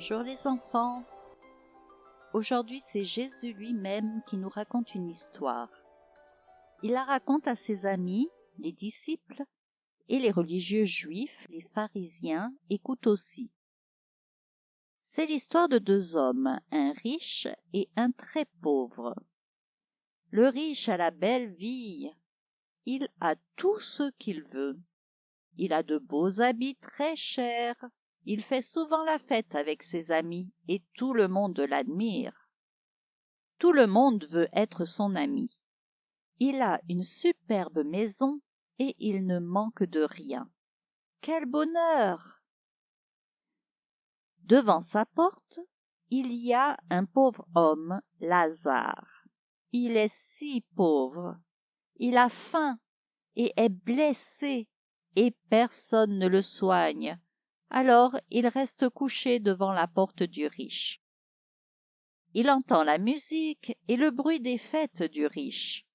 Bonjour les enfants. Aujourd'hui c'est Jésus lui-même qui nous raconte une histoire. Il la raconte à ses amis, les disciples, et les religieux juifs, les pharisiens, écoutent aussi. C'est l'histoire de deux hommes, un riche et un très pauvre. Le riche a la belle vie, il a tout ce qu'il veut. Il a de beaux habits très chers, il fait souvent la fête avec ses amis et tout le monde l'admire. Tout le monde veut être son ami. Il a une superbe maison et il ne manque de rien. Quel bonheur Devant sa porte, il y a un pauvre homme, Lazare. Il est si pauvre. Il a faim et est blessé et personne ne le soigne. Alors il reste couché devant la porte du riche. Il entend la musique et le bruit des fêtes du riche.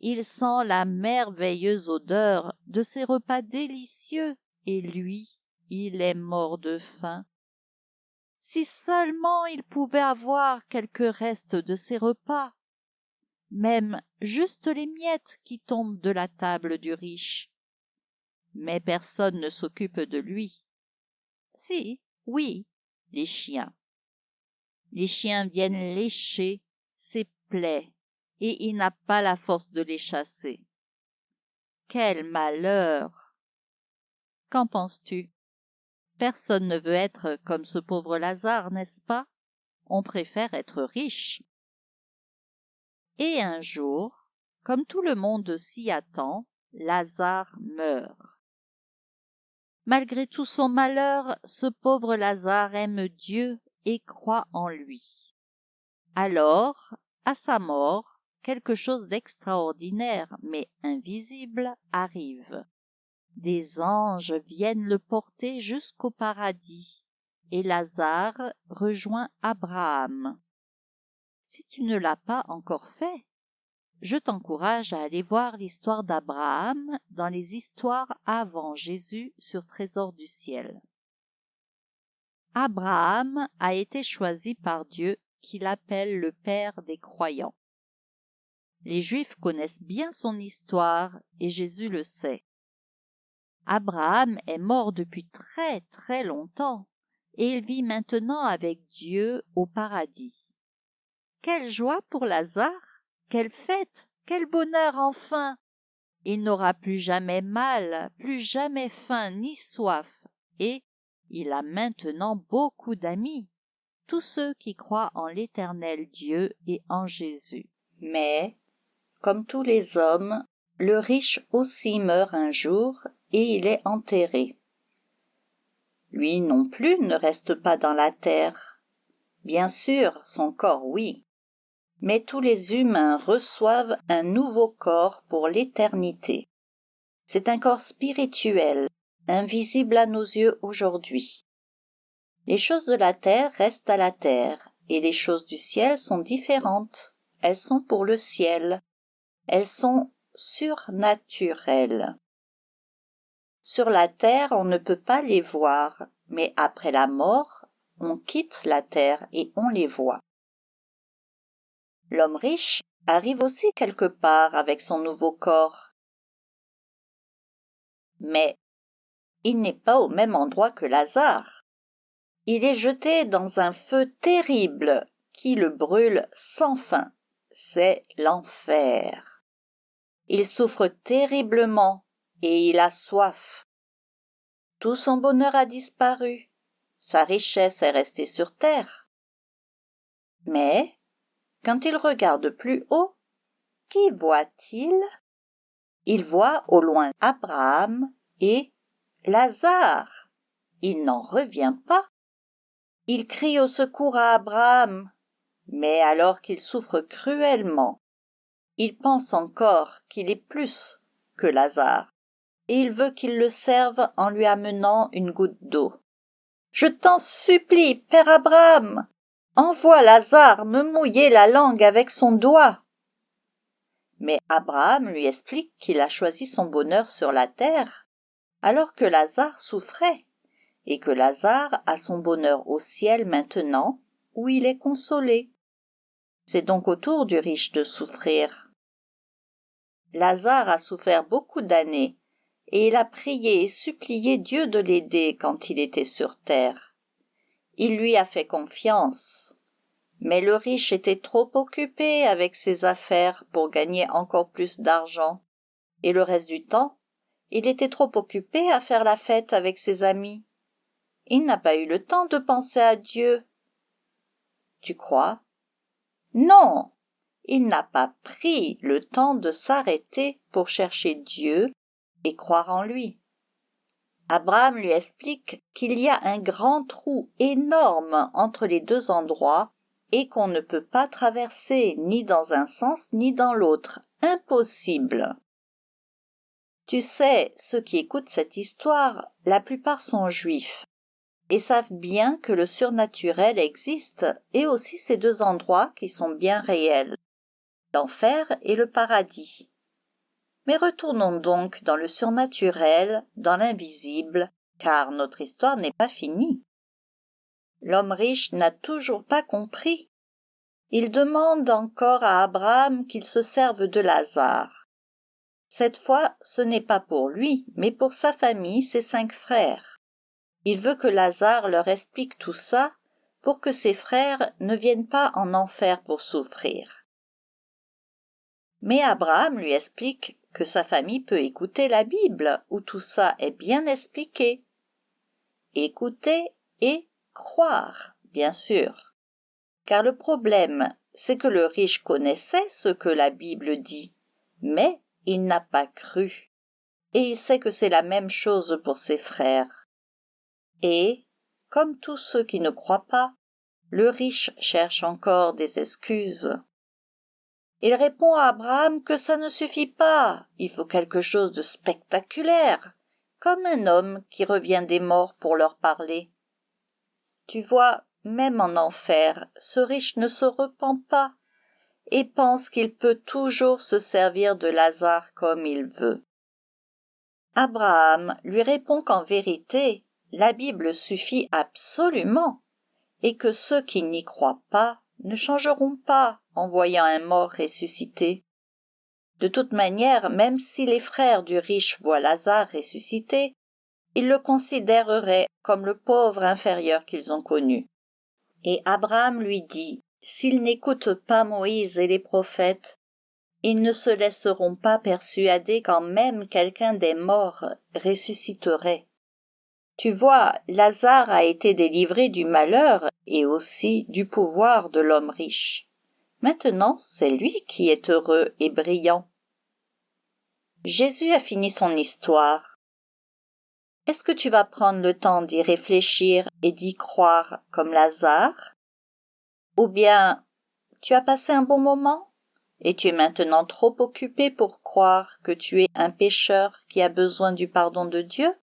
Il sent la merveilleuse odeur de ces repas délicieux, et lui, il est mort de faim. Si seulement il pouvait avoir quelques restes de ces repas, même juste les miettes qui tombent de la table du riche. Mais personne ne s'occupe de lui. Si, oui, les chiens. Les chiens viennent lécher ses plaies et il n'a pas la force de les chasser. Quel malheur Qu'en penses-tu? Personne ne veut être comme ce pauvre Lazare, n'est-ce pas? On préfère être riche. Et un jour, comme tout le monde s'y attend, Lazare meurt. Malgré tout son malheur, ce pauvre Lazare aime Dieu et croit en lui. Alors, à sa mort, quelque chose d'extraordinaire mais invisible arrive. Des anges viennent le porter jusqu'au paradis, et Lazare rejoint Abraham. Si tu ne l'as pas encore fait, je t'encourage à aller voir l'histoire d'Abraham dans les histoires avant Jésus sur Trésor du ciel. Abraham a été choisi par Dieu qui l'appelle le Père des croyants. Les Juifs connaissent bien son histoire et Jésus le sait. Abraham est mort depuis très très longtemps et il vit maintenant avec Dieu au paradis. Quelle joie pour Lazare, quelle fête, quel bonheur enfin. Il n'aura plus jamais mal, plus jamais faim ni soif, et il a maintenant beaucoup d'amis, tous ceux qui croient en l'éternel Dieu et en Jésus. Mais comme tous les hommes, le riche aussi meurt un jour et il est enterré. Lui non plus ne reste pas dans la terre. Bien sûr, son corps, oui. Mais tous les humains reçoivent un nouveau corps pour l'éternité. C'est un corps spirituel, invisible à nos yeux aujourd'hui. Les choses de la terre restent à la terre, et les choses du ciel sont différentes. Elles sont pour le ciel, elles sont surnaturelles. Sur la terre, on ne peut pas les voir, mais après la mort, on quitte la terre et on les voit. L'homme riche arrive aussi quelque part avec son nouveau corps. Mais il n'est pas au même endroit que Lazare. Il est jeté dans un feu terrible qui le brûle sans fin. C'est l'enfer. Il souffre terriblement et il a soif. Tout son bonheur a disparu, sa richesse est restée sur terre. Mais, quand il regarde plus haut, qui voit-il? Il voit au loin Abraham et Lazare. Il n'en revient pas. Il crie au secours à Abraham, mais alors qu'il souffre cruellement, il pense encore qu'il est plus que Lazare, et il veut qu'il le serve en lui amenant une goutte d'eau. Je t'en supplie, père Abraham, envoie Lazare me mouiller la langue avec son doigt. Mais Abraham lui explique qu'il a choisi son bonheur sur la terre, alors que Lazare souffrait, et que Lazare a son bonheur au ciel maintenant, où il est consolé. C'est donc au tour du riche de souffrir. Lazare a souffert beaucoup d'années, et il a prié et supplié Dieu de l'aider quand il était sur terre. Il lui a fait confiance. Mais le riche était trop occupé avec ses affaires pour gagner encore plus d'argent, et le reste du temps, il était trop occupé à faire la fête avec ses amis. Il n'a pas eu le temps de penser à Dieu. Tu crois? Non, il n'a pas pris le temps de s'arrêter pour chercher Dieu et croire en lui. Abraham lui explique qu'il y a un grand trou énorme entre les deux endroits et qu'on ne peut pas traverser ni dans un sens ni dans l'autre. Impossible. Tu sais, ceux qui écoutent cette histoire, la plupart sont juifs et savent bien que le surnaturel existe et aussi ces deux endroits qui sont bien réels, l'enfer et le paradis. Mais retournons donc dans le surnaturel, dans l'invisible, car notre histoire n'est pas finie. L'homme riche n'a toujours pas compris. Il demande encore à Abraham qu'il se serve de Lazare. Cette fois, ce n'est pas pour lui, mais pour sa famille, ses cinq frères. Il veut que Lazare leur explique tout ça pour que ses frères ne viennent pas en enfer pour souffrir. Mais Abraham lui explique sa famille peut écouter la Bible où tout ça est bien expliqué. Écouter et croire, bien sûr. Car le problème, c'est que le riche connaissait ce que la Bible dit, mais il n'a pas cru. Et il sait que c'est la même chose pour ses frères et comme tous ceux qui ne croient pas le riche cherche encore des excuses il répond à abraham que ça ne suffit pas il faut quelque chose de spectaculaire comme un homme qui revient des morts pour leur parler. Tu vois même en enfer ce riche ne se repent pas et pense qu'il peut toujours se servir de lazare comme il veut. Abraham lui répond qu'en vérité la Bible suffit absolument, et que ceux qui n'y croient pas ne changeront pas en voyant un mort ressuscité. De toute manière, même si les frères du riche voient Lazare ressuscité, ils le considéreraient comme le pauvre inférieur qu'ils ont connu. Et Abraham lui dit, s'ils n'écoutent pas Moïse et les prophètes, ils ne se laisseront pas persuader quand même quelqu'un des morts ressusciterait. Tu vois, Lazare a été délivré du malheur et aussi du pouvoir de l'homme riche. Maintenant, c'est lui qui est heureux et brillant. Jésus a fini son histoire. Est-ce que tu vas prendre le temps d'y réfléchir et d'y croire comme Lazare? Ou bien tu as passé un bon moment? Et tu es maintenant trop occupé pour croire que tu es un pécheur qui a besoin du pardon de Dieu?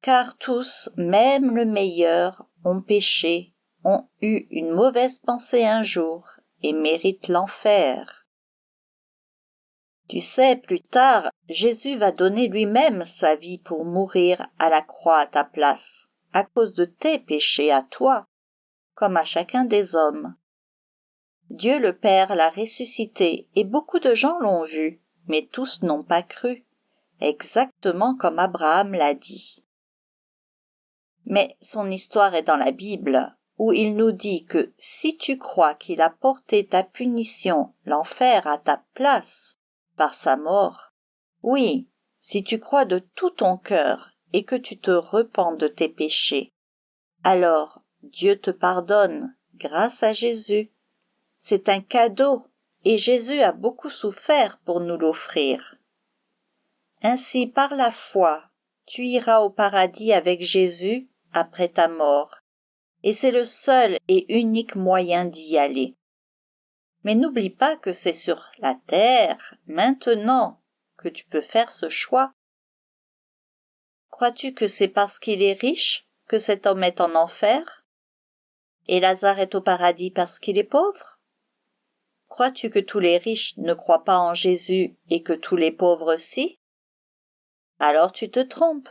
Car tous, même le meilleur, ont péché, ont eu une mauvaise pensée un jour, et méritent l'enfer. Tu sais, plus tard, Jésus va donner lui-même sa vie pour mourir à la croix à ta place, à cause de tes péchés à toi, comme à chacun des hommes. Dieu le Père l'a ressuscité, et beaucoup de gens l'ont vu, mais tous n'ont pas cru, exactement comme Abraham l'a dit. Mais son histoire est dans la Bible, où il nous dit que si tu crois qu'il a porté ta punition, l'enfer, à ta place, par sa mort, oui, si tu crois de tout ton cœur et que tu te repens de tes péchés, alors Dieu te pardonne grâce à Jésus. C'est un cadeau, et Jésus a beaucoup souffert pour nous l'offrir. Ainsi, par la foi, tu iras au paradis avec Jésus après ta mort, et c'est le seul et unique moyen d'y aller. Mais n'oublie pas que c'est sur la terre, maintenant, que tu peux faire ce choix. Crois-tu que c'est parce qu'il est riche que cet homme est en enfer? Et Lazare est au paradis parce qu'il est pauvre? Crois-tu que tous les riches ne croient pas en Jésus et que tous les pauvres si? Alors tu te trompes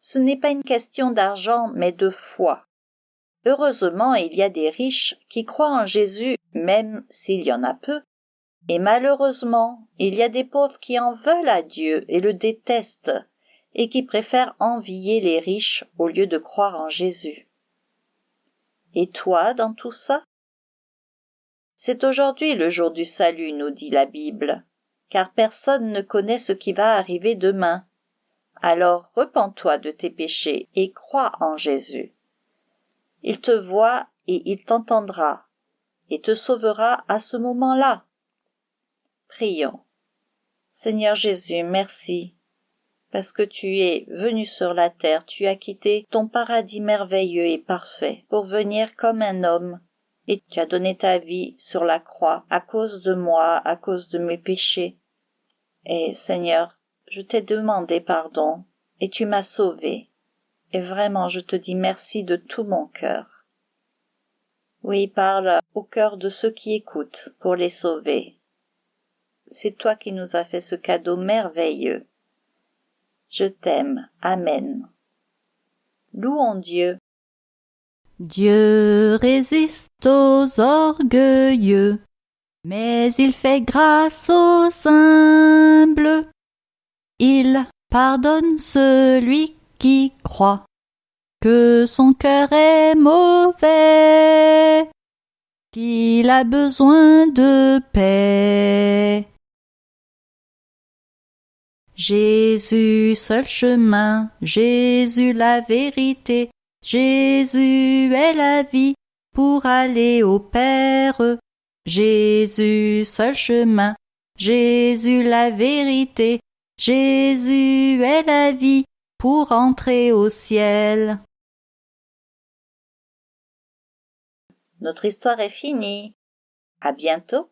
Ce n'est pas une question d'argent, mais de foi. Heureusement, il y a des riches qui croient en Jésus, même s'il y en a peu. Et malheureusement, il y a des pauvres qui en veulent à Dieu et le détestent, et qui préfèrent envier les riches au lieu de croire en Jésus. Et toi dans tout ça? C'est aujourd'hui le jour du salut, nous dit la Bible, car personne ne connaît ce qui va arriver demain. Alors repens-toi de tes péchés et crois en Jésus. Il te voit et il t'entendra, et te sauvera à ce moment-là. Prions. Seigneur Jésus, merci, parce que tu es venu sur la terre, tu as quitté ton paradis merveilleux et parfait pour venir comme un homme, et tu as donné ta vie sur la croix à cause de moi, à cause de mes péchés. Et Seigneur, je t'ai demandé pardon, et tu m'as sauvé. Et vraiment, je te dis merci de tout mon cœur. Oui, parle au cœur de ceux qui écoutent pour les sauver. C'est toi qui nous as fait ce cadeau merveilleux. Je t'aime. Amen. Louons Dieu. Dieu résiste aux orgueilleux, mais il fait grâce aux humbles. Il pardonne celui qui croit que son cœur est mauvais, qu'il a besoin de paix. Jésus seul chemin, Jésus la vérité, Jésus est la vie pour aller au Père. Jésus seul chemin, Jésus la vérité, Jésus est la vie pour entrer au ciel. Notre histoire est finie. À bientôt.